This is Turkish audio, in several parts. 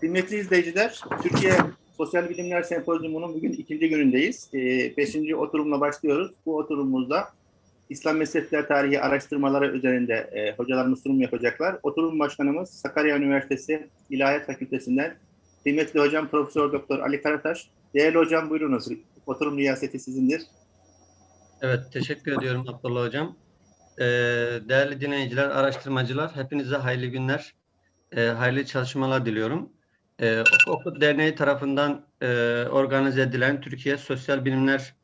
Kıymetli izleyiciler, Türkiye Sosyal Bilimler Sempozyumu'nun bugün ikinci günündeyiz. Ee, beşinci oturumla başlıyoruz. Bu oturumumuzda İslam Mezhepler Tarihi araştırmaları üzerinde e, hocalarımız sunum yapacaklar. Oturum başkanımız Sakarya Üniversitesi İlahiyat Fakültesinden kıymetli hocam Profesör Doktor Ali Karataş. Değerli hocam buyurunuz. Oturum riyaseti sizindir. Evet, teşekkür ediyorum Abdullah Hocam. Ee, değerli dinleyiciler, araştırmacılar, hepinize hayırlı günler, e, hayırlı çalışmalar diliyorum. E, Oku Derneği tarafından e, organize edilen Türkiye Sosyal Bilimler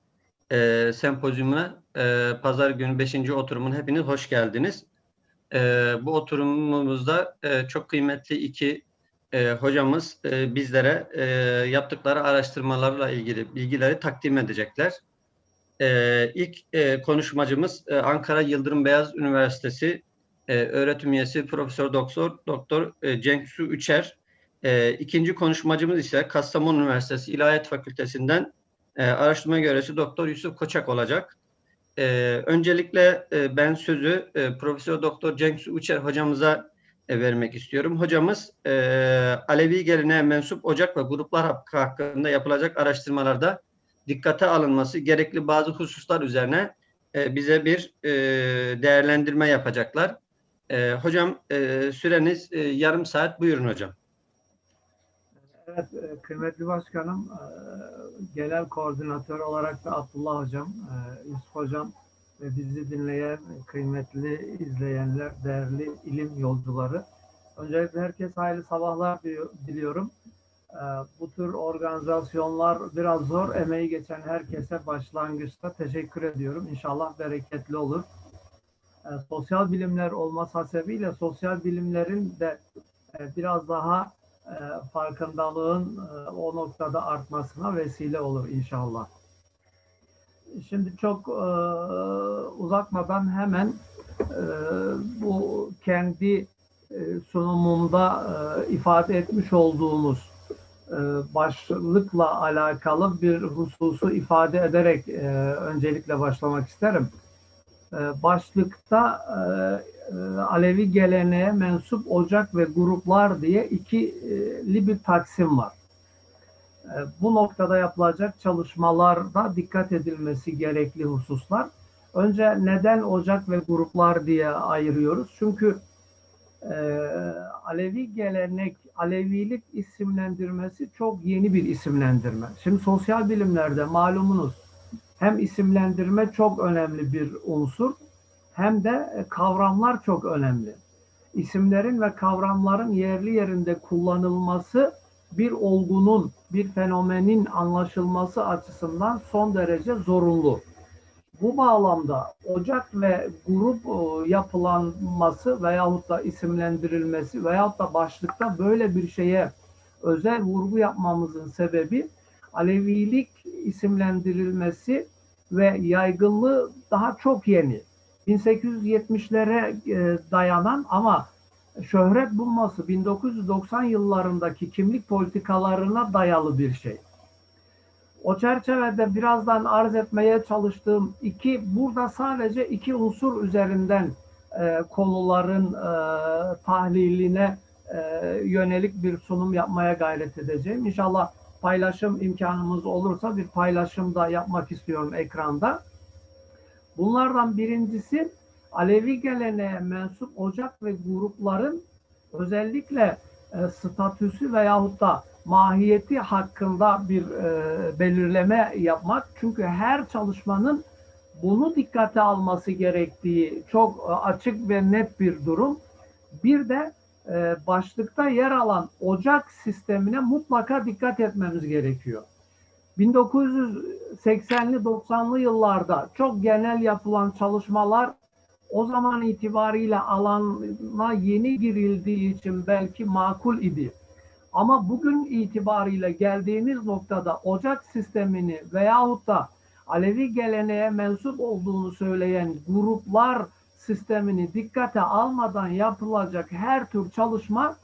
e, Sempozyumuna e, pazar günü 5. oturumun hepiniz hoş geldiniz. E, bu oturumumuzda e, çok kıymetli iki e, hocamız e, bizlere e, yaptıkları araştırmalarla ilgili bilgileri takdim edecekler. E, ilk e, konuşmacımız e, Ankara Yıldırım Beyaz Üniversitesi e, öğretim üyesi Profesör Doktor Doktor e, Cenk Su Üçer. E, ikinci konuşmacımız ise Kastamonu Üniversitesi İlahiyat Fakültesinden e, araştırma görevlisi Doktor Yusuf Koçak olacak. E, öncelikle e, ben sözü e, Profesör Doktor Cenk Su Üçer hocamıza e, vermek istiyorum. Hocamız e, Alevi geleneğe mensup ocak ve gruplar hakkı hakkında yapılacak araştırmalarda dikkate alınması gerekli bazı hususlar üzerine e, bize bir e, değerlendirme yapacaklar. E, hocam e, süreniz e, yarım saat. Buyurun hocam. Evet, e, kıymetli başkanım, e, genel koordinatör olarak da Abdullah hocam, e, Yusuf hocam ve bizi dinleyen kıymetli izleyenler, değerli ilim yolcuları. Öncelikle herkese hayırlı sabahlar diliyorum. Bu tür organizasyonlar biraz zor. Emeği geçen herkese başlangıçta teşekkür ediyorum. İnşallah bereketli olur. Sosyal bilimler olması hasebiyle sosyal bilimlerin de biraz daha farkındalığın o noktada artmasına vesile olur inşallah. Şimdi çok uzatmadan hemen bu kendi sunumumda ifade etmiş olduğumuz başlıkla alakalı bir hususu ifade ederek öncelikle başlamak isterim. Başlıkta Alevi geleneğe mensup ocak ve gruplar diye ikili bir taksim var. Bu noktada yapılacak çalışmalarda dikkat edilmesi gerekli hususlar. Önce neden ocak ve gruplar diye ayırıyoruz? Çünkü Alevi gelenek, Alevilik isimlendirmesi çok yeni bir isimlendirme. Şimdi sosyal bilimlerde malumunuz hem isimlendirme çok önemli bir unsur hem de kavramlar çok önemli. İsimlerin ve kavramların yerli yerinde kullanılması bir olgunun, bir fenomenin anlaşılması açısından son derece zorunlu. Bu bağlamda ocak ve grup e, yapılanması veyahut da isimlendirilmesi veyahut da başlıkta böyle bir şeye özel vurgu yapmamızın sebebi Alevilik isimlendirilmesi ve yaygınlığı daha çok yeni. 1870'lere e, dayanan ama şöhret bulması 1990 yıllarındaki kimlik politikalarına dayalı bir şey. O çerçevede birazdan arz etmeye çalıştığım iki, burada sadece iki unsur üzerinden e, konuların e, tahliline e, yönelik bir sunum yapmaya gayret edeceğim. İnşallah paylaşım imkanımız olursa bir paylaşım da yapmak istiyorum ekranda. Bunlardan birincisi Alevi geleneğe mensup ocak ve grupların özellikle e, statüsü veyahut da mahiyeti hakkında bir e, belirleme yapmak. Çünkü her çalışmanın bunu dikkate alması gerektiği çok e, açık ve net bir durum. Bir de e, başlıkta yer alan ocak sistemine mutlaka dikkat etmemiz gerekiyor. 1980'li 90'lı yıllarda çok genel yapılan çalışmalar o zaman itibariyle alana yeni girildiği için belki makul idi. Ama bugün itibariyle geldiğimiz noktada ocak sistemini veyahut da Alevi geleneğe mensup olduğunu söyleyen gruplar sistemini dikkate almadan yapılacak her tür çalışma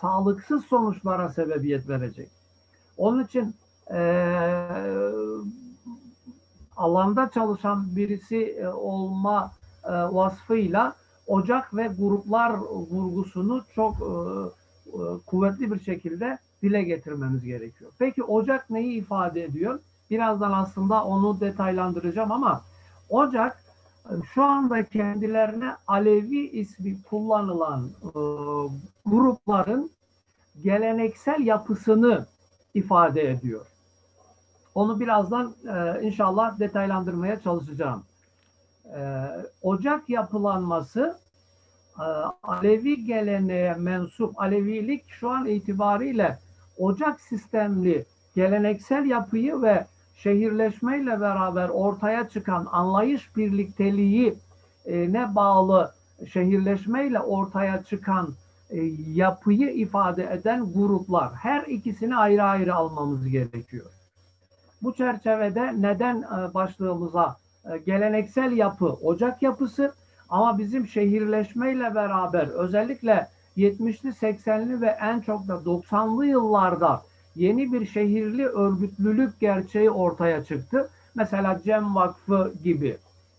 sağlıksız sonuçlara sebebiyet verecek. Onun için e, alanda çalışan birisi olma e, vasfıyla ocak ve gruplar vurgusunu çok e, e, kuvvetli bir şekilde dile getirmemiz gerekiyor. Peki ocak neyi ifade ediyor? Birazdan aslında onu detaylandıracağım ama ocak e, şu anda kendilerine Alevi ismi kullanılan e, grupların geleneksel yapısını ifade ediyor. Onu birazdan e, inşallah detaylandırmaya çalışacağım. E, ocak yapılanması e, Alevi geleneğe mensup Alevilik şu an itibariyle ocak sistemli geleneksel yapıyı ve şehirleşmeyle beraber ortaya çıkan anlayış birlikteliği e, ne bağlı şehirleşmeyle ortaya çıkan e, yapıyı ifade eden gruplar. Her ikisini ayrı ayrı almamız gerekiyor. Bu çerçevede neden e, başlığımıza geleneksel yapı, ocak yapısı ama bizim şehirleşmeyle beraber özellikle 70'li 80'li ve en çok da 90'lı yıllarda yeni bir şehirli örgütlülük gerçeği ortaya çıktı. Mesela Cem Vakfı gibi.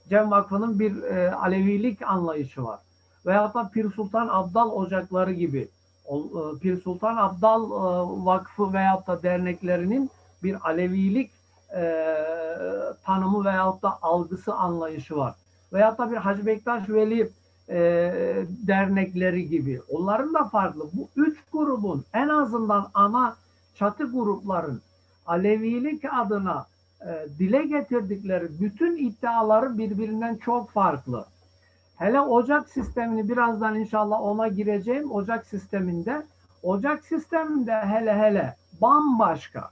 Cem Vakfı'nın bir e, Alevilik anlayışı var. Veyahut da Pir Sultan Abdal Ocakları gibi. O, e, Pir Sultan Abdal e, Vakfı veyahut da derneklerinin bir Alevilik e, tanımı veyahut da algısı anlayışı var. Veyahut da bir Hacı Bektaş Veli e, dernekleri gibi. Onların da farklı. Bu üç grubun en azından ana çatı grupların Alevilik adına e, dile getirdikleri bütün iddiaları birbirinden çok farklı. Hele ocak sistemini birazdan inşallah ona gireceğim. Ocak sisteminde ocak sisteminde hele hele bambaşka.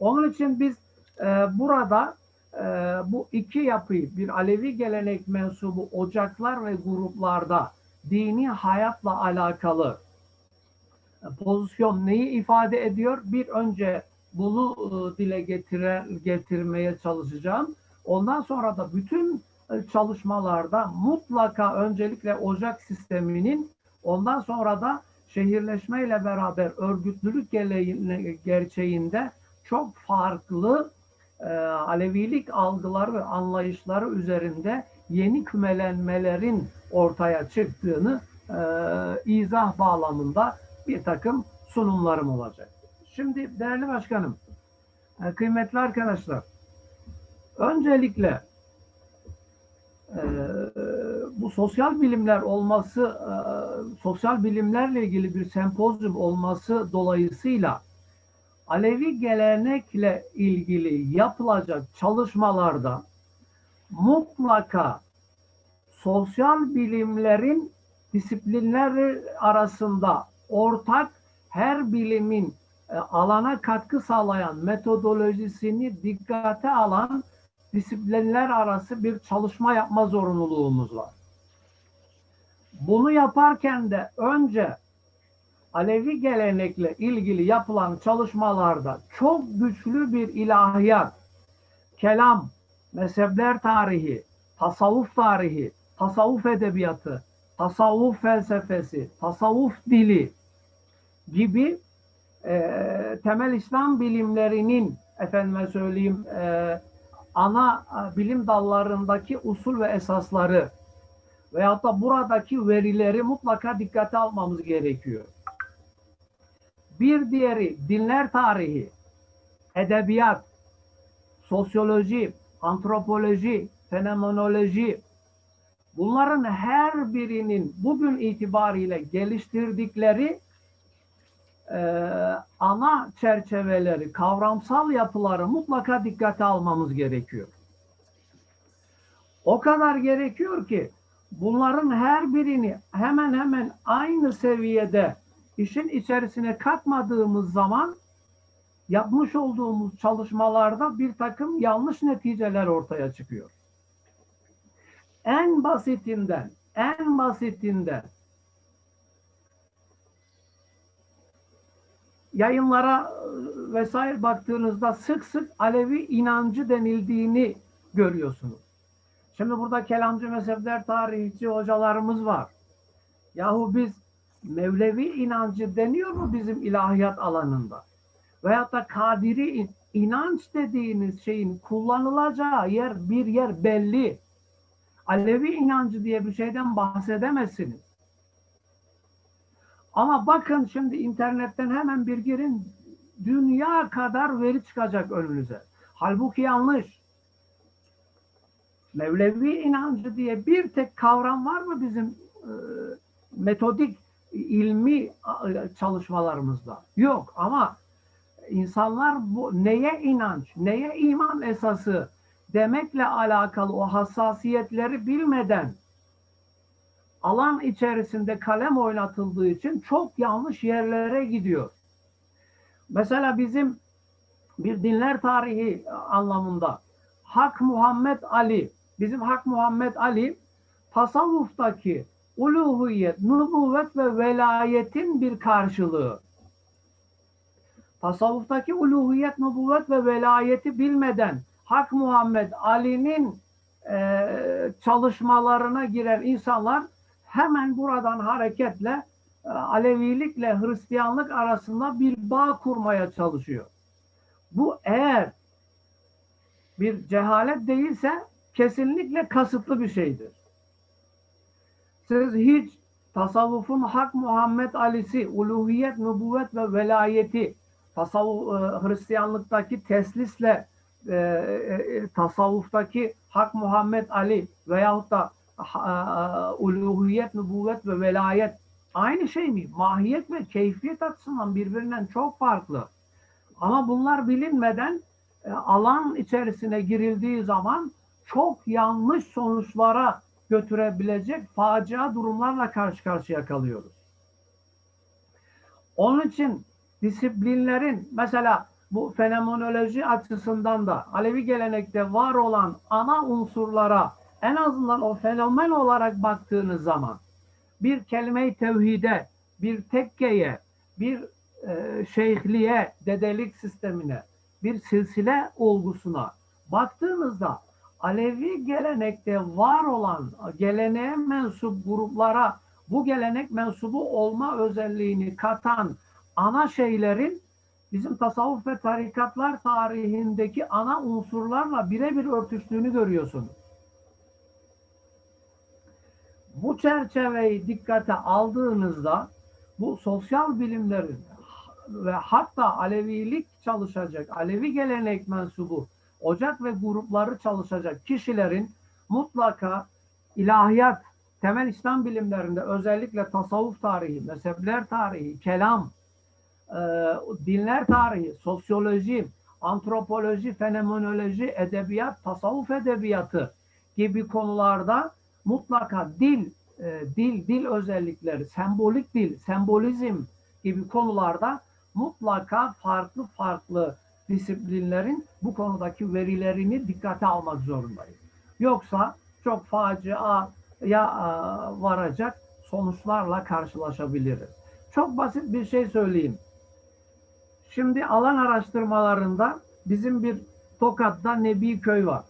Onun için biz e, burada e, bu iki yapıyı bir Alevi gelenek mensubu ocaklar ve gruplarda dini hayatla alakalı pozisyon neyi ifade ediyor? Bir önce bunu e, dile getire, getirmeye çalışacağım. Ondan sonra da bütün e, çalışmalarda mutlaka öncelikle ocak sisteminin ondan sonra da şehirleşmeyle beraber örgütlülük gerçeğinde çok farklı e, Alevilik algıları ve anlayışları üzerinde yeni kümelenmelerin ortaya çıktığını e, izah bağlamında bir takım sunumlarım olacak. Şimdi değerli başkanım, e, kıymetli arkadaşlar, öncelikle e, bu sosyal bilimler olması, e, sosyal bilimlerle ilgili bir sempozyum olması dolayısıyla Alevi gelenekle ilgili yapılacak çalışmalarda mutlaka sosyal bilimlerin disiplinleri arasında ortak her bilimin e, alana katkı sağlayan metodolojisini dikkate alan disiplinler arası bir çalışma yapma zorunluluğumuz var. Bunu yaparken de önce Alevi gelenekle ilgili yapılan çalışmalarda çok güçlü bir ilahiyat, kelam, mezhepler tarihi, tasavvuf tarihi, tasavvuf edebiyatı, tasavvuf felsefesi, tasavvuf dili gibi e, temel İslam bilimlerinin efendime söyleyeyim e, ana bilim dallarındaki usul ve esasları veyahut da buradaki verileri mutlaka dikkate almamız gerekiyor. Bir diğeri dinler tarihi, edebiyat, sosyoloji, antropoloji, fenomenoloji, bunların her birinin bugün itibariyle geliştirdikleri e, ana çerçeveleri, kavramsal yapıları mutlaka dikkate almamız gerekiyor. O kadar gerekiyor ki bunların her birini hemen hemen aynı seviyede işin içerisine katmadığımız zaman yapmış olduğumuz çalışmalarda bir takım yanlış neticeler ortaya çıkıyor. En basitinden, en basitinden yayınlara e, vesaire baktığınızda sık sık Alevi inancı denildiğini görüyorsunuz. Şimdi burada kelamcı mezhepler tarihçi hocalarımız var. Yahu biz Mevlevi inancı deniyor mu bizim ilahiyat alanında? Veyahut da Kadiri inanç dediğiniz şeyin kullanılacağı yer bir yer belli. Alevi inancı diye bir şeyden bahsedemezsiniz. Ama bakın şimdi internetten hemen bir girin dünya kadar veri çıkacak önünüze. Halbuki yanlış. Mevlevi inancı diye bir tek kavram var mı bizim e, metodik ilmi e, çalışmalarımızda? Yok ama insanlar bu neye inanç, neye iman esası demekle alakalı o hassasiyetleri bilmeden alan içerisinde kalem oynatıldığı için çok yanlış yerlere gidiyor. Mesela bizim bir dinler tarihi anlamında Hak Muhammed Ali, bizim Hak Muhammed Ali tasavvuftaki uluhiyet, nübüvvet ve velayetin bir karşılığı. Tasavvuftaki uluhiyet, nübüvvet ve velayeti bilmeden Hak Muhammed Ali'nin e, çalışmalarına giren insanlar hemen buradan hareketle e, Alevilikle Hristiyanlık arasında bir bağ kurmaya çalışıyor. Bu eğer bir cehalet değilse kesinlikle kasıtlı bir şeydir. Siz hiç tasavvufun Hak Muhammed Ali'si, uluhiyet, nübüvvet ve velayeti, tasavvuf, e, Hristiyanlıktaki teslisle e, e, tasavvuftaki Hak Muhammed Ali veyahut da e, uluhiyet, nübüvvet ve velayet aynı şey mi? Mahiyet ve keyfiyet açısından birbirinden çok farklı. Ama bunlar bilinmeden e, alan içerisine girildiği zaman çok yanlış sonuçlara götürebilecek facia durumlarla karşı karşıya kalıyoruz. Onun için disiplinlerin mesela bu fenomenoloji açısından da Alevi gelenekte var olan ana unsurlara en azından o fenomen olarak baktığınız zaman bir kelime-i tevhide, bir tekkeye, bir e, şeyhliğe, dedelik sistemine, bir silsile olgusuna baktığınızda Alevi gelenekte var olan geleneğe mensup gruplara bu gelenek mensubu olma özelliğini katan ana şeylerin bizim tasavvuf ve tarikatlar tarihindeki ana unsurlarla birebir örtüştüğünü görüyorsunuz. Bu çerçeveyi dikkate aldığınızda bu sosyal bilimlerin ve hatta Alevilik çalışacak, Alevi gelenek mensubu, ocak ve grupları çalışacak kişilerin mutlaka ilahiyat, temel İslam bilimlerinde özellikle tasavvuf tarihi, mezhepler tarihi, kelam, e, dinler tarihi, sosyoloji, antropoloji, fenomenoloji, edebiyat, tasavvuf edebiyatı gibi konularda mutlaka dil, e, dil, dil özellikleri, sembolik dil, sembolizm gibi konularda mutlaka farklı farklı disiplinlerin bu konudaki verilerini dikkate almak zorundayız. Yoksa çok facia ya e, varacak sonuçlarla karşılaşabiliriz. Çok basit bir şey söyleyeyim. Şimdi alan araştırmalarında bizim bir Tokat'ta Nebi Köy var.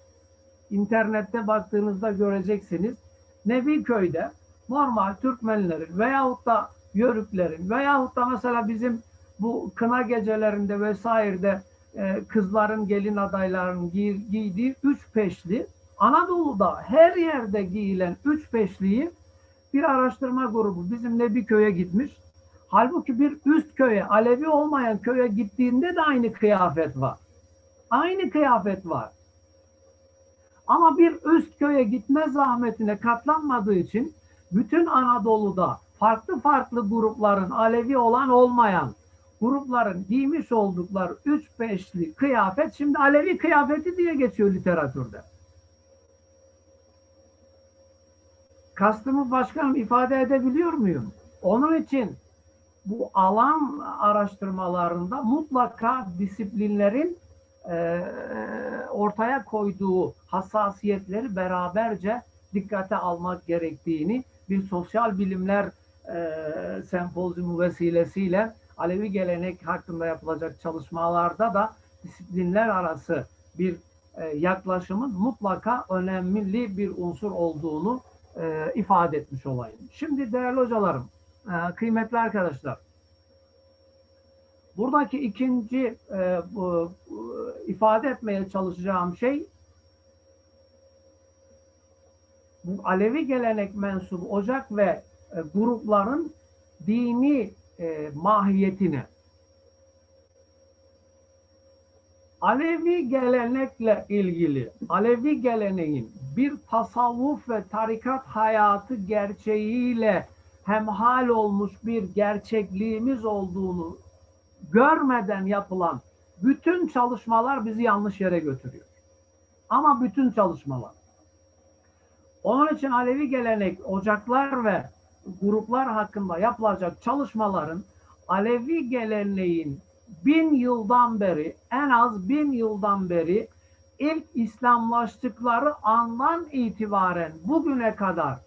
İnternette baktığınızda göreceksiniz. Nebi Köy'de normal Türkmenlerin veyahut da Yörüklerin veyahut da mesela bizim bu kına gecelerinde vesairede e, kızların gelin adaylarının giy, giydiği üç peşli Anadolu'da her yerde giyilen üç peşliyi bir araştırma grubu bizim Nebi Köy'e gitmiş. Halbuki bir üst köye, Alevi olmayan köye gittiğinde de aynı kıyafet var. Aynı kıyafet var. Ama bir üst köye gitme zahmetine katlanmadığı için bütün Anadolu'da farklı farklı grupların Alevi olan olmayan grupların giymiş oldukları üç beşli kıyafet şimdi Alevi kıyafeti diye geçiyor literatürde. Kastımı başkanım ifade edebiliyor muyum? Onun için bu alan araştırmalarında mutlaka disiplinlerin e, ortaya koyduğu hassasiyetleri beraberce dikkate almak gerektiğini bir sosyal bilimler e, sempozyumu vesilesiyle Alevi gelenek hakkında yapılacak çalışmalarda da disiplinler arası bir e, yaklaşımın mutlaka önemli bir unsur olduğunu e, ifade etmiş olayım. Şimdi değerli hocalarım, e, kıymetli arkadaşlar, buradaki ikinci e, bu, ifade etmeye çalışacağım şey bu Alevi gelenek mensubu ocak ve e, grupların dini e, mahiyetine. Alevi gelenekle ilgili, Alevi geleneğin bir tasavvuf ve tarikat hayatı gerçeğiyle hemhal olmuş bir gerçekliğimiz olduğunu görmeden yapılan bütün çalışmalar bizi yanlış yere götürüyor. Ama bütün çalışmalar. Onun için Alevi gelenek, ocaklar ve gruplar hakkında yapılacak çalışmaların Alevi geleneğin bin yıldan beri, en az bin yıldan beri ilk İslamlaştıkları andan itibaren bugüne kadar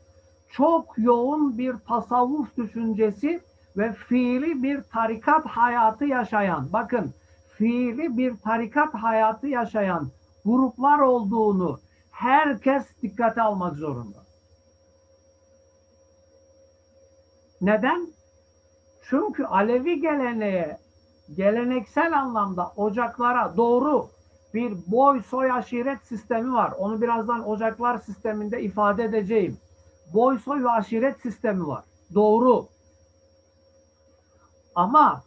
çok yoğun bir tasavvuf düşüncesi ve fiili bir tarikat hayatı yaşayan, bakın fiili bir tarikat hayatı yaşayan gruplar olduğunu herkes dikkate almak zorunda. Neden? Çünkü Alevi geleneğe, geleneksel anlamda ocaklara doğru bir boy soy aşiret sistemi var. Onu birazdan ocaklar sisteminde ifade edeceğim. Boy soy ve aşiret sistemi var. Doğru. Ama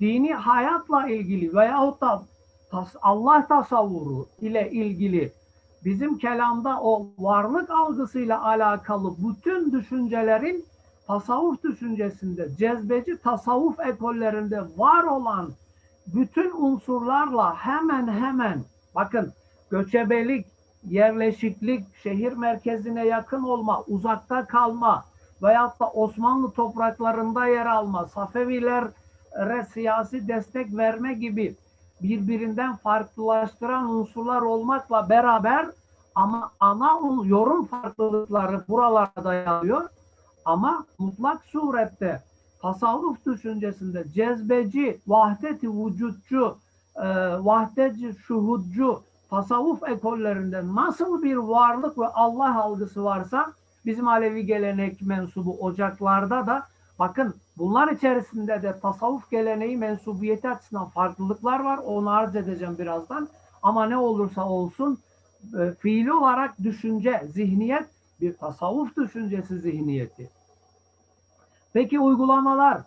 dini hayatla ilgili veyahut da Allah tasavvuru ile ilgili bizim kelamda o varlık algısıyla alakalı bütün düşüncelerin tasavvuf düşüncesinde, cezbeci tasavvuf ekollerinde var olan bütün unsurlarla hemen hemen bakın göçebelik, yerleşiklik, şehir merkezine yakın olma, uzakta kalma veyahut da Osmanlı topraklarında yer alma, Safevilere siyasi destek verme gibi birbirinden farklılaştıran unsurlar olmakla beraber ama ana yorum farklılıkları buralarda dayanıyor. Ama mutlak surette tasavvuf düşüncesinde cezbeci, vahdeti vücutçu, e, vahdeci şuhudcu tasavvuf ekollerinde nasıl bir varlık ve Allah algısı varsa bizim Alevi gelenek mensubu ocaklarda da bakın bunlar içerisinde de tasavvuf geleneği mensubiyeti açısından farklılıklar var. Onu arz edeceğim birazdan. Ama ne olursa olsun e, fiili olarak düşünce, zihniyet bir tasavvuf düşüncesi zihniyeti. Peki uygulamalar.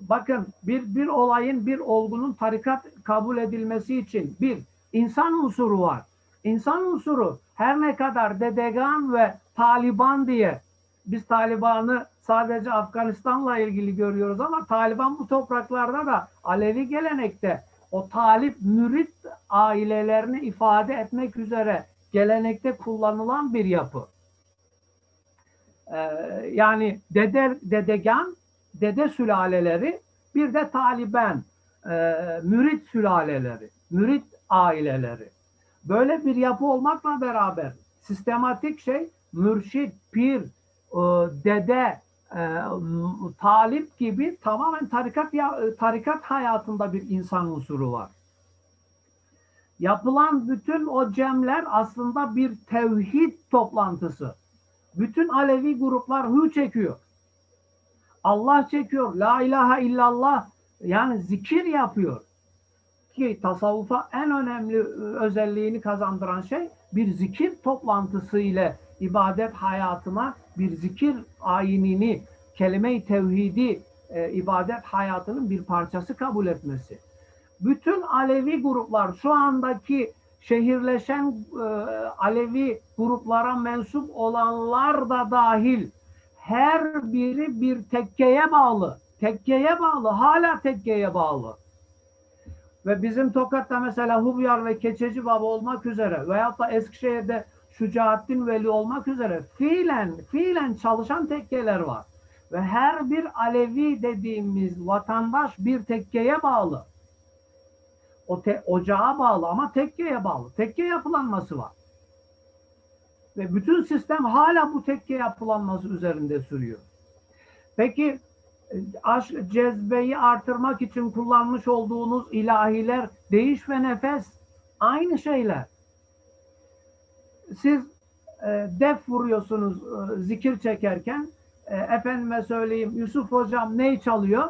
Bakın bir, bir olayın, bir olgunun tarikat kabul edilmesi için bir, insan unsuru var. İnsan unsuru her ne kadar Dedegan ve Taliban diye biz Taliban'ı sadece Afganistan'la ilgili görüyoruz ama Taliban bu topraklarda da Alevi gelenekte o talip mürit ailelerini ifade etmek üzere gelenekte kullanılan bir yapı. Ee, yani dede, dedegan, dede sülaleleri bir de Taliban, e, mürit sülaleleri, mürit aileleri. Böyle bir yapı olmakla beraber sistematik şey mürşit, pir, e, dede, e, talip gibi tamamen tarikat ya- tarikat hayatında bir insan unsuru var. Yapılan bütün o cemler aslında bir tevhid toplantısı. Bütün Alevi gruplar hü çekiyor. Allah çekiyor. La ilahe illallah yani zikir yapıyor. Ki tasavvufa en önemli e, özelliğini kazandıran şey bir zikir toplantısı ile ibadet hayatına bir zikir ayinini, kelime-i tevhidi e, ibadet hayatının bir parçası kabul etmesi. Bütün Alevi gruplar şu andaki şehirleşen e, Alevi gruplara mensup olanlar da dahil her biri bir tekkeye bağlı. Tekkeye bağlı, hala tekkeye bağlı. Ve bizim Tokat'ta mesela Hubyar ve Keçeci Baba olmak üzere veyahut da Eskişehir'de Şücaettin Veli olmak üzere fiilen, fiilen çalışan tekkeler var. Ve her bir Alevi dediğimiz vatandaş bir tekkeye bağlı. O te, ocağa bağlı ama tekkeye bağlı. Tekke yapılanması var. Ve bütün sistem hala bu tekke yapılanması üzerinde sürüyor. Peki aşk cezbeyi artırmak için kullanmış olduğunuz ilahiler değiş ve nefes aynı şeyler. Siz e, def vuruyorsunuz e, zikir çekerken e, efendime söyleyeyim Yusuf hocam ney çalıyor?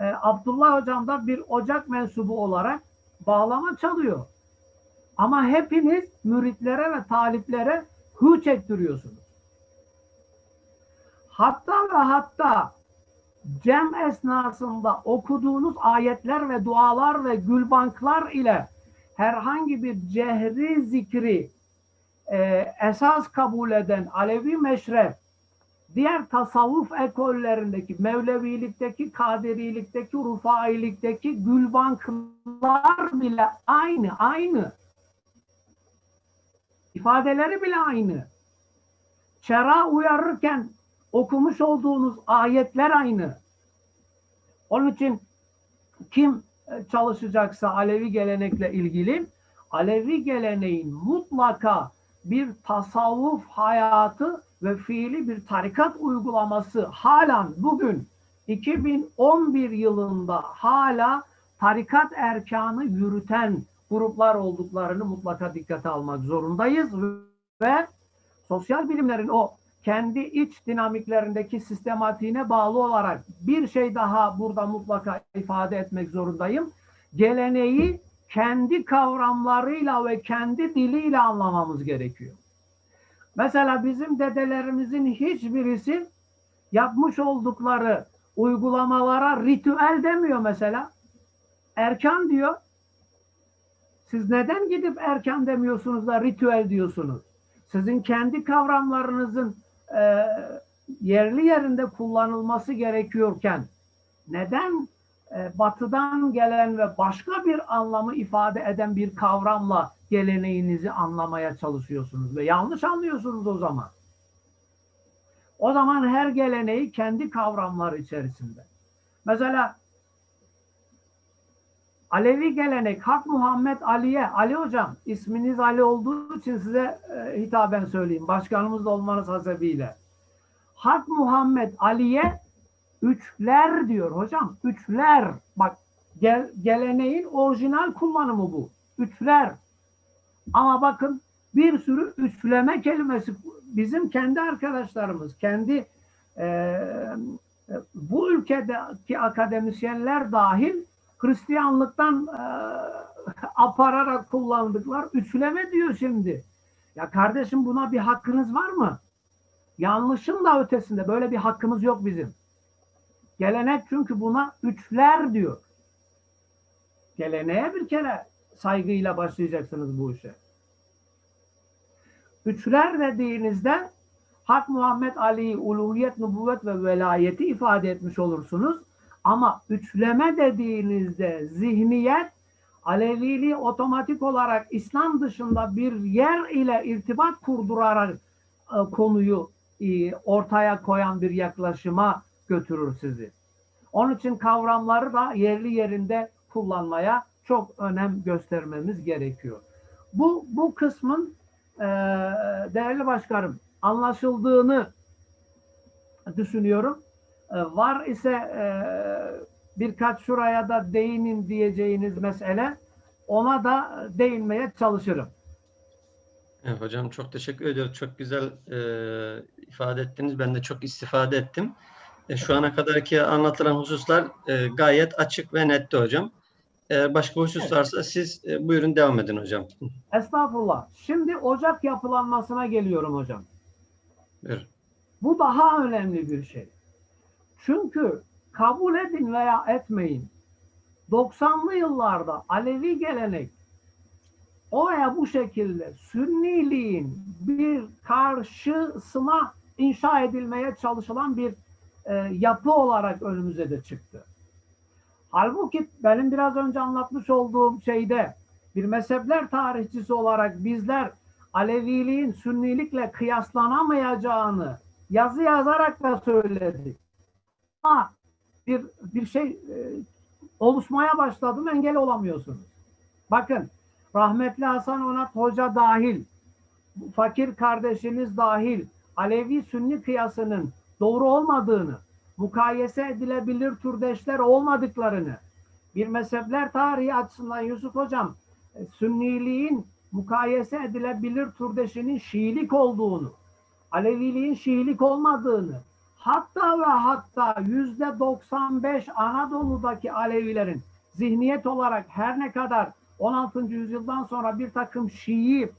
E, Abdullah hocam da bir ocak mensubu olarak bağlama çalıyor. Ama hepiniz müritlere ve taliplere hü çektiriyorsunuz. Hatta ve hatta cem esnasında okuduğunuz ayetler ve dualar ve gülbanklar ile herhangi bir cehri zikri e, esas kabul eden Alevi meşrep diğer tasavvuf ekollerindeki, Mevlevilikteki, Kadirilikteki, Rufailikteki gülbanklar bile aynı, aynı. İfadeleri bile aynı. Şera uyarırken okumuş olduğunuz ayetler aynı. Onun için kim e, çalışacaksa Alevi gelenekle ilgili Alevi geleneğin mutlaka bir tasavvuf hayatı ve fiili bir tarikat uygulaması halen bugün 2011 yılında hala tarikat erkanı yürüten gruplar olduklarını mutlaka dikkate almak zorundayız ve sosyal bilimlerin o kendi iç dinamiklerindeki sistematiğine bağlı olarak bir şey daha burada mutlaka ifade etmek zorundayım. Geleneği kendi kavramlarıyla ve kendi diliyle anlamamız gerekiyor. Mesela bizim dedelerimizin hiçbirisi yapmış oldukları uygulamalara ritüel demiyor mesela. Erkan diyor. Siz neden gidip erkan demiyorsunuz da ritüel diyorsunuz? Sizin kendi kavramlarınızın e, yerli yerinde kullanılması gerekiyorken neden e, batıdan gelen ve başka bir anlamı ifade eden bir kavramla geleneğinizi anlamaya çalışıyorsunuz ve yanlış anlıyorsunuz o zaman. O zaman her geleneği kendi kavramları içerisinde. Mesela Alevi gelenek Hak Muhammed Ali'ye, Ali hocam isminiz Ali olduğu için size e, hitaben söyleyeyim. Başkanımız da olmanız hasebiyle. Hak Muhammed Ali'ye üçler diyor hocam. Üçler. Bak gel, geleneğin orijinal kullanımı bu. Üçler. Ama bakın bir sürü üçleme kelimesi bizim kendi arkadaşlarımız, kendi e, bu ülkedeki akademisyenler dahil Hristiyanlıktan e, apararak kullandıklar. Üçleme diyor şimdi. Ya kardeşim buna bir hakkınız var mı? Yanlışın da ötesinde böyle bir hakkımız yok bizim. Gelenek çünkü buna üçler diyor. Geleneğe bir kere saygıyla başlayacaksınız bu işe. Üçler dediğinizde Hak Muhammed Ali'yi uluhiyet, nübüvvet ve velayeti ifade etmiş olursunuz. Ama üçleme dediğinizde zihniyet Aleviliği otomatik olarak İslam dışında bir yer ile irtibat kurdurarak e, konuyu e, ortaya koyan bir yaklaşıma götürür sizi. Onun için kavramları da yerli yerinde kullanmaya çok önem göstermemiz gerekiyor. Bu bu kısmın e, değerli başkanım anlaşıldığını düşünüyorum. E, var ise e, birkaç şuraya da değinin diyeceğiniz mesele ona da değinmeye çalışırım. Evet, hocam çok teşekkür ediyorum. Çok güzel e, ifade ettiniz. Ben de çok istifade ettim. E, şu ana kadarki anlatılan hususlar e, gayet açık ve netti hocam. Eğer başka husus varsa siz e, buyurun devam edin hocam. Estağfurullah. Şimdi ocak yapılanmasına geliyorum hocam. Buyurun. Bu daha önemli bir şey. Çünkü kabul edin veya etmeyin 90'lı yıllarda Alevi gelenek o veya bu şekilde Sünniliğin bir karşısına inşa edilmeye çalışılan bir e, yapı olarak önümüze de çıktı. Halbuki benim biraz önce anlatmış olduğum şeyde bir mezhepler tarihçisi olarak bizler Aleviliğin Sünnilikle kıyaslanamayacağını yazı yazarak da söyledik. Bir, bir şey e, oluşmaya başladım engel olamıyorsunuz. Bakın rahmetli Hasan Onat Hoca dahil, fakir kardeşiniz dahil Alevi Sünni kıyasının doğru olmadığını, mukayese edilebilir türdeşler olmadıklarını, bir mezhepler tarihi açısından Yusuf Hocam, e, Sünniliğin mukayese edilebilir türdeşinin Şiilik olduğunu, Aleviliğin Şiilik olmadığını, hatta ve hatta yüzde 95 Anadolu'daki Alevilerin zihniyet olarak her ne kadar 16. yüzyıldan sonra bir takım Şii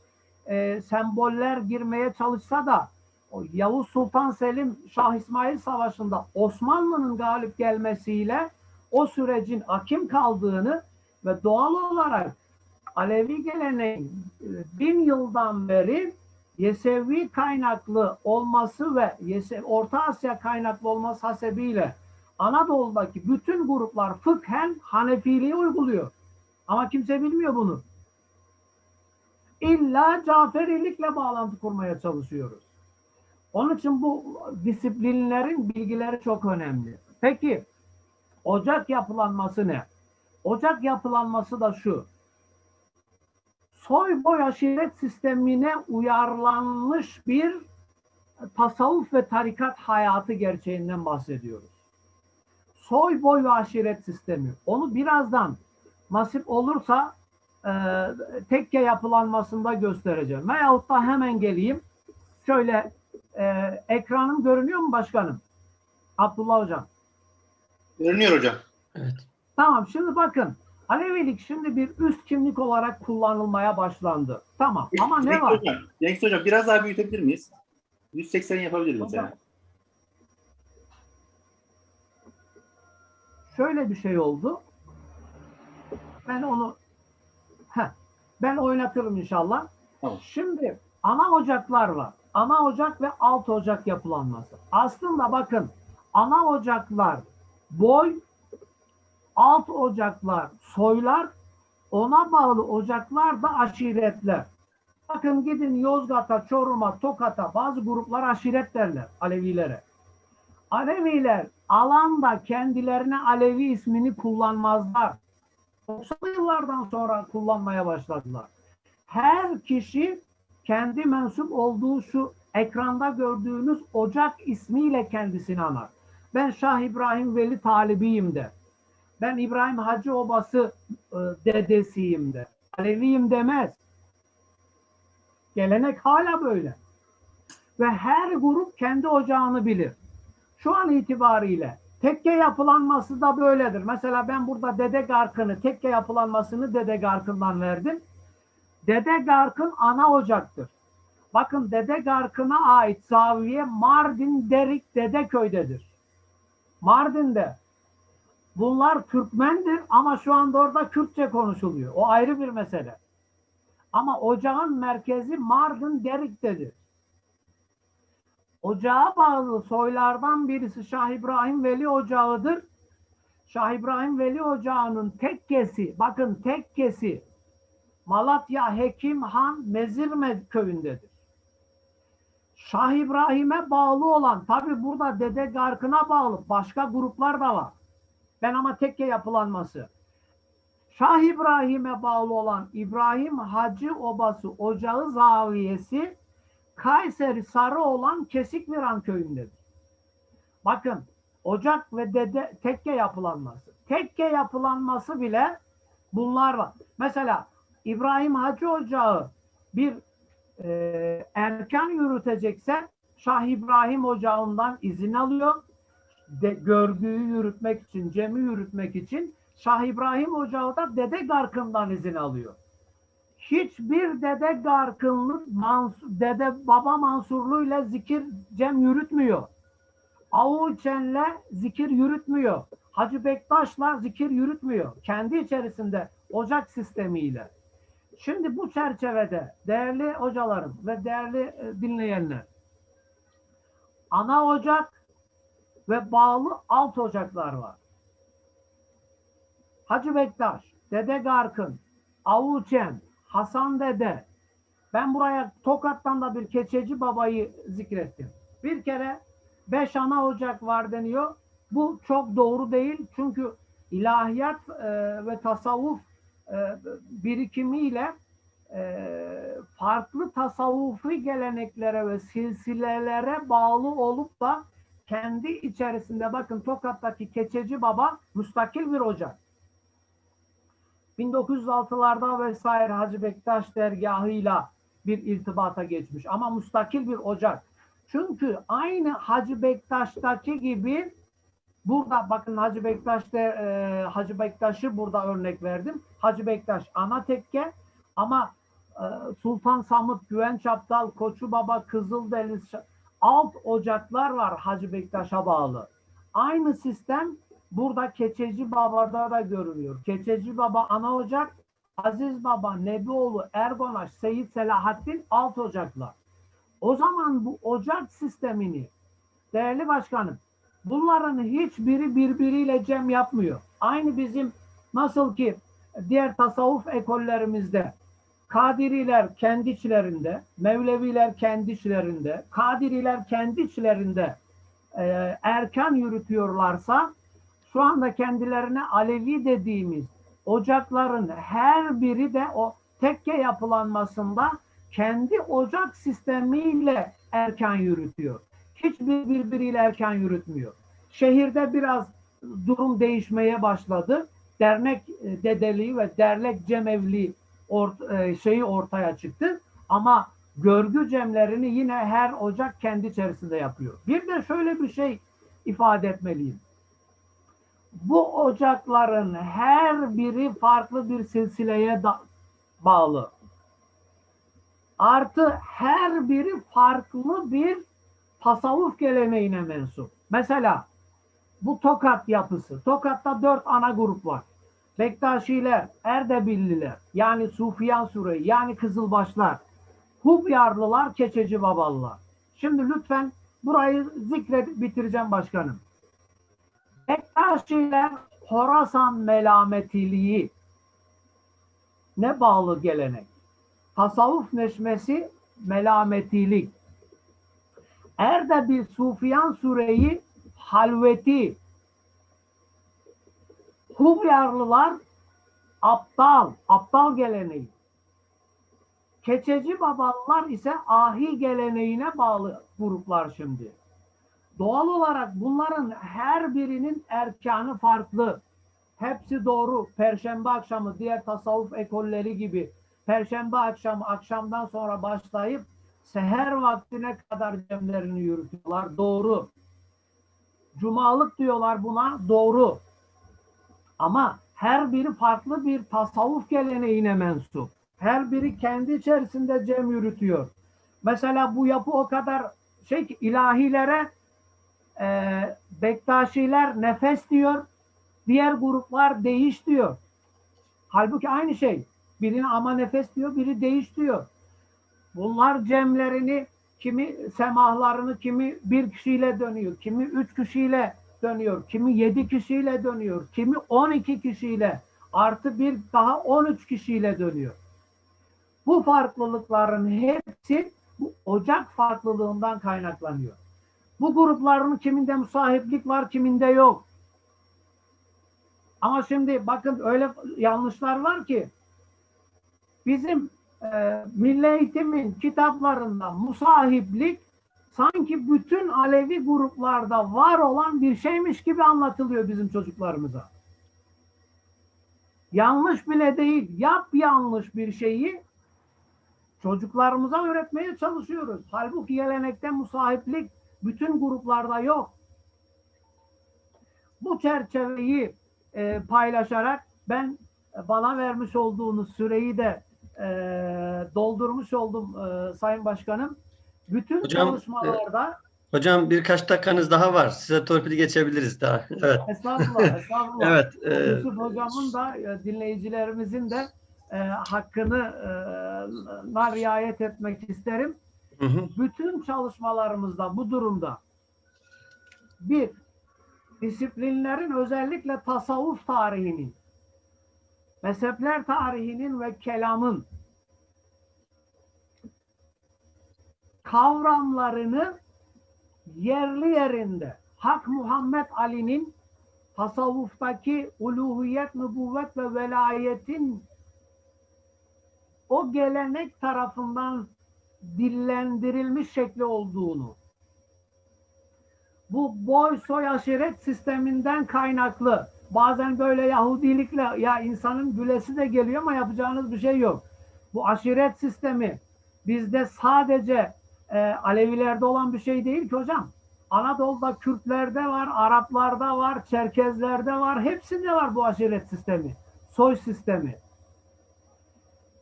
e, semboller girmeye çalışsa da o Yavuz Sultan Selim Şah İsmail Savaşı'nda Osmanlı'nın galip gelmesiyle o sürecin akim kaldığını ve doğal olarak Alevi geleneğin e, bin yıldan beri Yesevi kaynaklı olması ve Orta Asya kaynaklı olması hasebiyle Anadolu'daki bütün gruplar fıkhen Hanefiliği uyguluyor. Ama kimse bilmiyor bunu. İlla Caferilikle bağlantı kurmaya çalışıyoruz. Onun için bu disiplinlerin bilgileri çok önemli. Peki ocak yapılanması ne? Ocak yapılanması da şu. Soy boy aşiret sistemine uyarlanmış bir tasavvuf ve tarikat hayatı gerçeğinden bahsediyoruz. Soy boy ve aşiret sistemi. Onu birazdan nasip olursa e, tekke yapılanmasında göstereceğim. Veyahut da hemen geleyim. Şöyle e, ekranım görünüyor mu başkanım? Abdullah hocam. Görünüyor hocam. Evet. Tamam şimdi bakın. Alevilik şimdi bir üst kimlik olarak kullanılmaya başlandı. Tamam ama ne var? Hocam, Cengiz Hocam biraz daha büyütebilir miyiz? 180 yapabilir miyiz? Hocam, Şöyle bir şey oldu. Ben onu Heh, ben oynatırım inşallah. Tamam. Şimdi ana ocaklar var. Ana ocak ve alt ocak yapılanması. Aslında bakın ana ocaklar boy, alt ocaklar soylar, ona bağlı ocaklar da aşiretler. Bakın gidin Yozgat'a, Çorum'a, Tokat'a bazı gruplar aşiret derler Alevilere. Aleviler alanda kendilerine Alevi ismini kullanmazlar. 90'lı yıllardan sonra kullanmaya başladılar. Her kişi kendi mensup olduğu şu ekranda gördüğünüz ocak ismiyle kendisini anar. Ben Şah İbrahim Veli talibiyim de. Ben İbrahim Hacı Obası e, dedesiyim de. Aleviyim demez. Gelenek hala böyle. Ve her grup kendi ocağını bilir. Şu an itibariyle tekke yapılanması da böyledir. Mesela ben burada Dede Garkın'ı, tekke yapılanmasını Dede Garkın'dan verdim. Dede Garkın ana ocaktır. Bakın Dede Garkın'a ait zaviye Mardin Derik Dedeköy'dedir. Mardin'de. Bunlar Türkmendir ama şu anda orada Kürtçe konuşuluyor. O ayrı bir mesele. Ama ocağın merkezi Mardin Derik'tedir. Ocağa bağlı soylardan birisi Şah İbrahim Veli Ocağı'dır. Şah İbrahim Veli Ocağı'nın tekkesi, bakın tekkesi Malatya Hekim Han Mezirme köyündedir. Şah İbrahim'e bağlı olan, tabi burada Dede Garkın'a bağlı başka gruplar da var. Ben ama tekke yapılanması. Şah İbrahim'e bağlı olan İbrahim Hacı Obası Ocağı Zaviyesi Kayseri Sarı olan Kesikviran köyündedir. Bakın ocak ve dede tekke yapılanması. Tekke yapılanması bile bunlar var. Mesela İbrahim Hacı Ocağı bir e, erken yürütecekse Şah İbrahim Ocağı'ndan izin alıyor. De, görgüyü yürütmek için, cemi yürütmek için Şah İbrahim Ocağı da Dede Garkın'dan izin alıyor. Hiçbir Dede Garkınlık, Mansur, Dede Baba Mansurlu'yla zikir cem yürütmüyor. Avuçen'le zikir yürütmüyor. Hacı Bektaş'la zikir yürütmüyor. Kendi içerisinde ocak sistemiyle. Şimdi bu çerçevede değerli hocalarım ve değerli e, dinleyenler ana ocak ve bağlı alt ocaklar var. Hacı Bektaş, Dede Garkın, Avuçen, Hasan Dede. Ben buraya Tokat'tan da bir keçeci babayı zikrettim. Bir kere beş ana ocak var deniyor. Bu çok doğru değil. Çünkü ilahiyat e, ve tasavvuf e, birikimiyle e, farklı tasavvufi geleneklere ve silsilelere bağlı olup da kendi içerisinde bakın Tokat'taki Keçeci Baba müstakil bir ocak. 1906'larda vesaire Hacı Bektaş dergahıyla bir irtibata geçmiş ama müstakil bir ocak. Çünkü aynı Hacı Bektaş'taki gibi burada bakın Hacı Bektaş'ta e, Hacı Bektaş'ı burada örnek verdim. Hacı Bektaş ana tekke ama e, Sultan Samut, Güvenç Aptal, Koçu Baba, Kızıldeniz, alt ocaklar var Hacı Bektaş'a bağlı. Aynı sistem burada Keçeci Baba'da da görülüyor. Keçeci Baba ana ocak, Aziz Baba, Nebioğlu, Ergonaş, Seyit Selahattin alt ocaklar. O zaman bu ocak sistemini değerli başkanım bunların hiçbiri birbiriyle cem yapmıyor. Aynı bizim nasıl ki diğer tasavvuf ekollerimizde Kadiriler kendi içlerinde, Mevleviler kendi içlerinde, Kadiriler kendi içlerinde e, erkan yürütüyorlarsa şu anda kendilerine Alevi dediğimiz ocakların her biri de o tekke yapılanmasında kendi ocak sistemiyle erkan yürütüyor. Hiçbir birbiriyle erkan yürütmüyor. Şehirde biraz durum değişmeye başladı. Dernek e, dedeliği ve dernek cemevliği ort, e, şeyi ortaya çıktı. Ama görgü cemlerini yine her ocak kendi içerisinde yapıyor. Bir de şöyle bir şey ifade etmeliyim. Bu ocakların her biri farklı bir silsileye da- bağlı. Artı her biri farklı bir tasavvuf geleneğine mensup. Mesela bu Tokat yapısı. Tokat'ta dört ana grup var. Bektaşiler, Erdebilliler, yani Sufiyan Sureyi, yani Kızılbaşlar, Hubyarlılar, Keçeci Babalılar. Şimdi lütfen burayı zikredip bitireceğim başkanım. Bektaşiler Horasan melametiliği ne bağlı gelenek? Tasavvuf neşmesi melametilik. Erdebil Sufiyan Sureyi halveti. Hubyarlılar aptal, aptal geleneği. Keçeci babalılar ise ahi geleneğine bağlı gruplar şimdi. Doğal olarak bunların her birinin erkanı farklı. Hepsi doğru. Perşembe akşamı diğer tasavvuf ekolleri gibi Perşembe akşamı akşamdan sonra başlayıp seher vaktine kadar cemlerini yürütüyorlar. Doğru. Cumalık diyorlar buna. Doğru. Ama her biri farklı bir tasavvuf geleneğine mensup. Her biri kendi içerisinde cem yürütüyor. Mesela bu yapı o kadar şey ki ilahilere e, Bektaşiler nefes diyor. Diğer gruplar değiş diyor. Halbuki aynı şey. Birine ama nefes diyor, biri değiş diyor. Bunlar cemlerini, kimi semahlarını, kimi bir kişiyle dönüyor, kimi üç kişiyle dönüyor, kimi yedi kişiyle dönüyor, kimi on iki kişiyle, artı bir daha on üç kişiyle dönüyor. Bu farklılıkların hepsi bu ocak farklılığından kaynaklanıyor. Bu grupların kiminde musahiplik var, kiminde yok. Ama şimdi bakın öyle yanlışlar var ki bizim e, milli eğitimin kitaplarında musahiplik sanki bütün Alevi gruplarda var olan bir şeymiş gibi anlatılıyor bizim çocuklarımıza. Yanlış bile değil, yap yanlış bir şeyi çocuklarımıza öğretmeye çalışıyoruz. Halbuki gelenekte musahiplik bütün gruplarda yok. Bu çerçeveyi e, paylaşarak ben e, bana vermiş olduğunuz süreyi de e, doldurmuş oldum e, Sayın Başkanım. Bütün Hocam, çalışmalarda Hocam birkaç dakikanız daha var. Size torpili geçebiliriz daha. Evet. estağfurullah, estağfurullah. Evet. e, Yusuf Hocam'ın da e, dinleyicilerimizin de e, hakkını e, riayet etmek isterim. hı hı. bütün çalışmalarımızda bu durumda bir disiplinlerin özellikle tasavvuf tarihinin mezhepler tarihinin ve kelamın kavramlarını yerli yerinde Hak Muhammed Ali'nin tasavvuftaki uluhiyet, nübüvvet ve velayetin o gelenek tarafından dillendirilmiş şekli olduğunu, bu boy soy aşiret sisteminden kaynaklı, bazen böyle Yahudilikle ya insanın gülesi de geliyor ama yapacağınız bir şey yok. Bu aşiret sistemi bizde sadece e, Alevilerde olan bir şey değil ki hocam. Anadolu'da Kürtlerde var, Araplarda var, Çerkezlerde var, hepsinde var bu aşiret sistemi, soy sistemi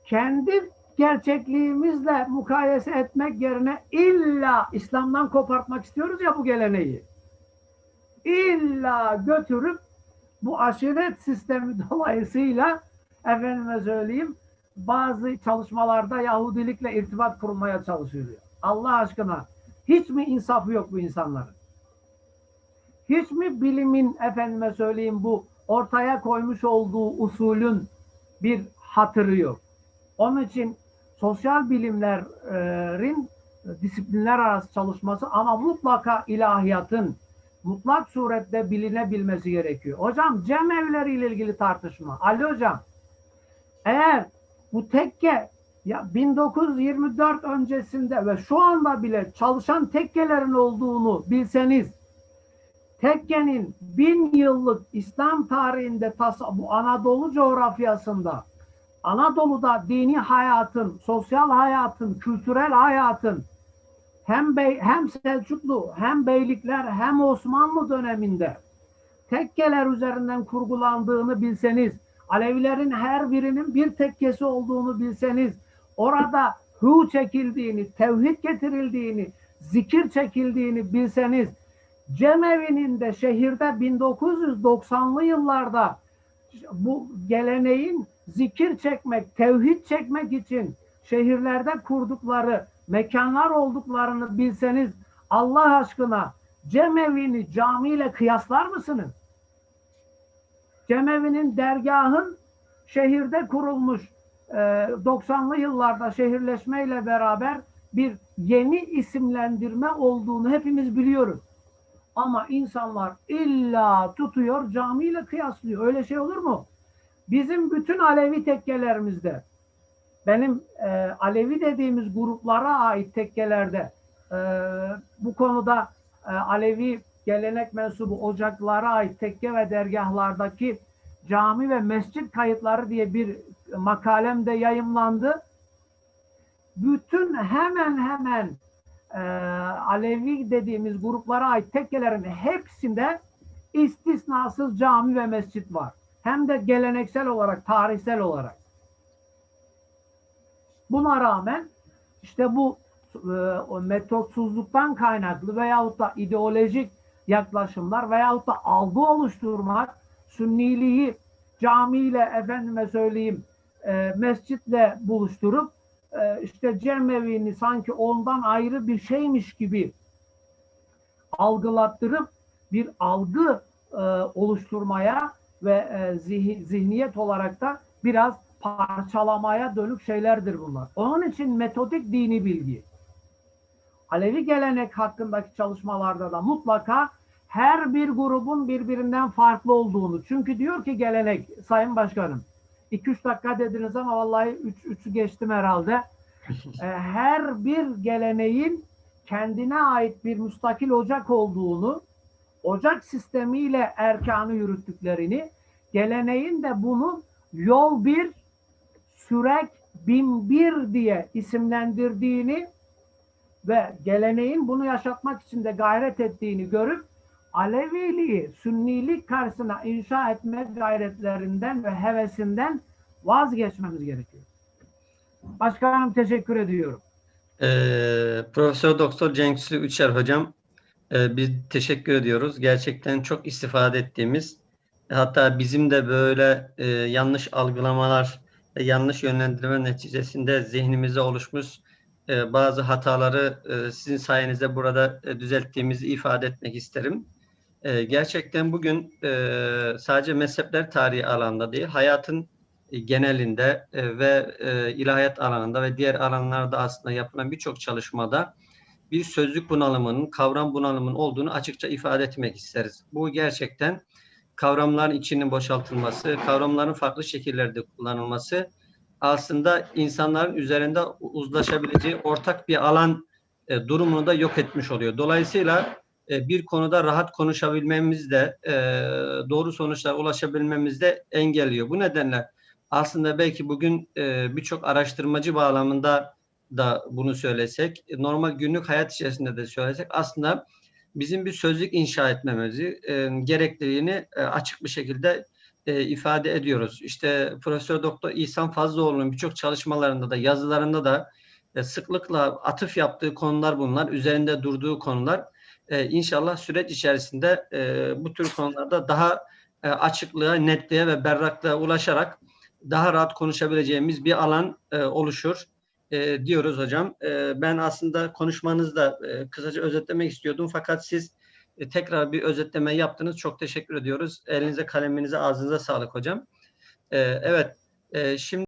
kendi gerçekliğimizle mukayese etmek yerine illa İslam'dan kopartmak istiyoruz ya bu geleneği. İlla götürüp bu aşiret sistemi dolayısıyla efendime söyleyeyim bazı çalışmalarda Yahudilikle irtibat kurmaya çalışılıyor. Allah aşkına hiç mi insafı yok bu insanların? Hiç mi bilimin efendime söyleyeyim bu ortaya koymuş olduğu usulün bir hatırı yok? Onun için sosyal bilimlerin disiplinler arası çalışması ama mutlaka ilahiyatın mutlak surette bilinebilmesi gerekiyor. Hocam cem evleriyle ilgili tartışma. Ali hocam eğer bu tekke ya 1924 öncesinde ve şu anda bile çalışan tekkelerin olduğunu bilseniz tekkenin bin yıllık İslam tarihinde bu Anadolu coğrafyasında Anadolu'da dini hayatın, sosyal hayatın, kültürel hayatın hem bey, hem Selçuklu, hem beylikler, hem Osmanlı döneminde tekkeler üzerinden kurgulandığını bilseniz, Alevilerin her birinin bir tekkesi olduğunu bilseniz, orada hu çekildiğini, tevhid getirildiğini, zikir çekildiğini bilseniz, Cemevi'nin de şehirde 1990'lı yıllarda bu geleneğin zikir çekmek, tevhid çekmek için şehirlerde kurdukları mekanlar olduklarını bilseniz Allah aşkına Cemevi'ni camiyle kıyaslar mısınız? Cemevi'nin dergahın şehirde kurulmuş 90'lı yıllarda şehirleşmeyle beraber bir yeni isimlendirme olduğunu hepimiz biliyoruz. Ama insanlar illa tutuyor camiyle kıyaslıyor. Öyle şey olur mu? Bizim bütün Alevi tekkelerimizde benim e, Alevi dediğimiz gruplara ait tekkelerde e, bu konuda e, Alevi gelenek mensubu ocaklara ait tekke ve dergahlardaki cami ve mescit kayıtları diye bir makalem de yayımlandı. Bütün hemen hemen e, Alevi dediğimiz gruplara ait tekkelerin hepsinde istisnasız cami ve mescit var. Hem de geleneksel olarak, tarihsel olarak. Buna rağmen işte bu e, metotsuzluktan kaynaklı veyahut da ideolojik yaklaşımlar veyahut da algı oluşturmak, sünniliği camiyle efendime söyleyeyim e, mescitle buluşturup e, işte cemevini sanki ondan ayrı bir şeymiş gibi algılattırıp bir algı e, oluşturmaya ve e, zih- zihniyet olarak da biraz parçalamaya dönük şeylerdir bunlar. Onun için metodik dini bilgi. Alevi gelenek hakkındaki çalışmalarda da mutlaka her bir grubun birbirinden farklı olduğunu. Çünkü diyor ki gelenek, Sayın Başkanım, 2-3 dakika dediniz ama vallahi 3 geçtim herhalde. E, her bir geleneğin kendine ait bir müstakil ocak olduğunu, ocak sistemiyle erkanı yürüttüklerini, geleneğin de bunu yol bir, sürek bin bir diye isimlendirdiğini ve geleneğin bunu yaşatmak için de gayret ettiğini görüp Aleviliği sünnilik karşısına inşa etme gayretlerinden ve hevesinden vazgeçmemiz gerekiyor. Başkanım teşekkür ediyorum. Ee, Profesör Doktor Cenksu Üçer hocam e, biz teşekkür ediyoruz. Gerçekten çok istifade ettiğimiz hatta bizim de böyle e, yanlış algılamalar ve yanlış yönlendirme neticesinde zihnimize oluşmuş e, bazı hataları e, sizin sayenizde burada e, düzelttiğimizi ifade etmek isterim. E, gerçekten bugün e, sadece mezhepler tarihi alanda değil, hayatın e, genelinde e, ve e, ilahiyat alanında ve diğer alanlarda aslında yapılan birçok çalışmada bir sözlük bunalımının, kavram bunalımının olduğunu açıkça ifade etmek isteriz. Bu gerçekten kavramların içinin boşaltılması, kavramların farklı şekillerde kullanılması aslında insanların üzerinde uzlaşabileceği ortak bir alan e, durumunu da yok etmiş oluyor. Dolayısıyla bir konuda rahat konuşabilmemiz de e, doğru sonuçlara ulaşabilmemiz de engelliyor. Bu nedenle aslında belki bugün e, birçok araştırmacı bağlamında da bunu söylesek, normal günlük hayat içerisinde de söylesek aslında bizim bir sözlük inşa etmemizi e, gerekliliğini e, açık bir şekilde e, ifade ediyoruz. İşte Profesör Doktor İhsan Fazlıoğlu'nun birçok çalışmalarında da yazılarında da e, sıklıkla atıf yaptığı konular bunlar. Üzerinde durduğu konular. E, inşallah süreç içerisinde e, bu tür konularda daha e, açıklığa, netliğe ve berraklığa ulaşarak daha rahat konuşabileceğimiz bir alan e, oluşur e, diyoruz hocam. E, ben aslında konuşmanızda e, kısaca özetlemek istiyordum fakat siz e, tekrar bir özetleme yaptınız. Çok teşekkür ediyoruz. Elinize, kaleminize, ağzınıza sağlık hocam. E, evet, e, şimdi